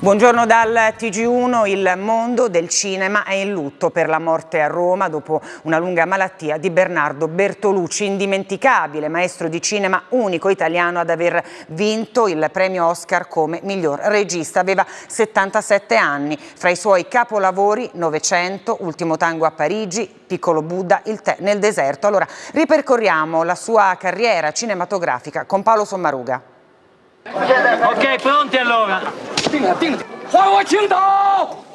Buongiorno dal TG1, il mondo del cinema è in lutto per la morte a Roma dopo una lunga malattia di Bernardo Bertolucci, indimenticabile maestro di cinema, unico italiano ad aver vinto il premio Oscar come miglior regista. Aveva 77 anni, fra i suoi capolavori Novecento, Ultimo tango a Parigi, Piccolo Buddha, Il tè nel deserto. Allora ripercorriamo la sua carriera cinematografica con Paolo Sommaruga. Ok, pronti allora?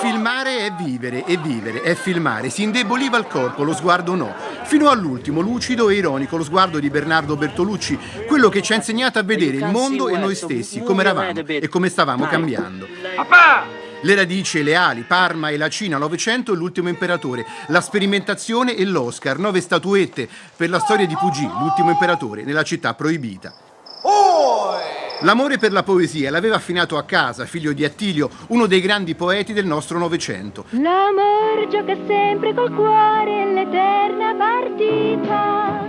Filmare è vivere, è vivere, è filmare. Si indeboliva il corpo, lo sguardo no. Fino all'ultimo, lucido e ironico, lo sguardo di Bernardo Bertolucci, quello che ci ha insegnato a vedere il mondo e noi stessi, come eravamo e come stavamo cambiando. Le radici e le ali, Parma e la Cina, Novecento e l'ultimo imperatore, la sperimentazione e l'Oscar, nove statuette per la storia di Pugì, l'ultimo imperatore, nella città proibita. L'amore per la poesia l'aveva affinato a casa, figlio di Attilio, uno dei grandi poeti del nostro Novecento. L'amor gioca sempre col cuore l'eterna partita.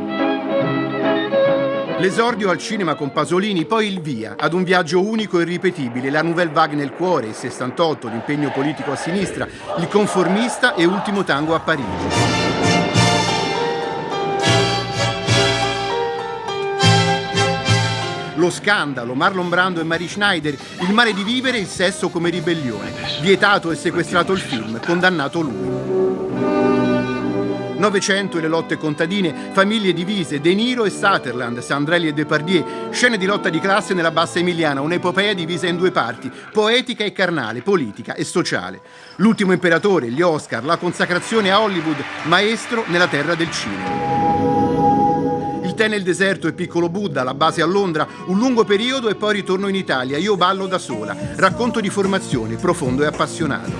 L'esordio al cinema con Pasolini, poi il via, ad un viaggio unico e irripetibile, la Nouvelle Vague nel cuore, il 68, l'impegno politico a sinistra, il conformista e ultimo tango a Parigi. Lo scandalo, Marlon Brando e Mary Schneider, il male di vivere, il sesso come ribellione. Vietato e sequestrato il film, condannato lui. Novecento e le lotte contadine, famiglie divise, De Niro e Sutherland, Sandrelli e Depardieu, scene di lotta di classe nella bassa emiliana, un'epopea divisa in due parti, poetica e carnale, politica e sociale. L'ultimo imperatore, gli Oscar, la consacrazione a Hollywood, maestro nella terra del cinema tè nel deserto e Piccolo Buddha, la base a Londra, un lungo periodo e poi ritorno in Italia. Io ballo da sola. Racconto di formazione, profondo e appassionato.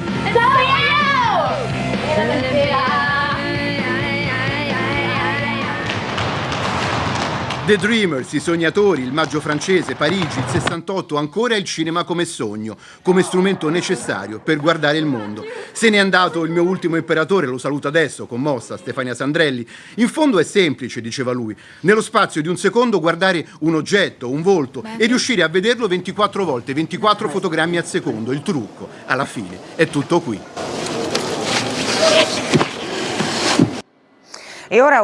The Dreamers, i sognatori, il maggio francese, Parigi, il 68, ancora il cinema come sogno, come strumento necessario per guardare il mondo. Se n'è andato il mio ultimo imperatore, lo saluto adesso, commossa, Stefania Sandrelli. In fondo è semplice, diceva lui, nello spazio di un secondo guardare un oggetto, un volto e riuscire a vederlo 24 volte, 24 fotogrammi al secondo. Il trucco, alla fine, è tutto qui. E ora